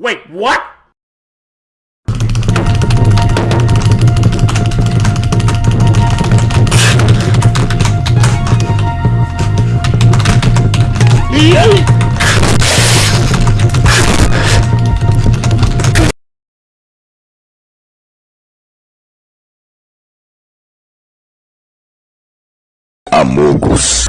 Wait, what? Amogus.